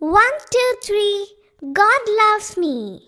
One, two, three. God loves me.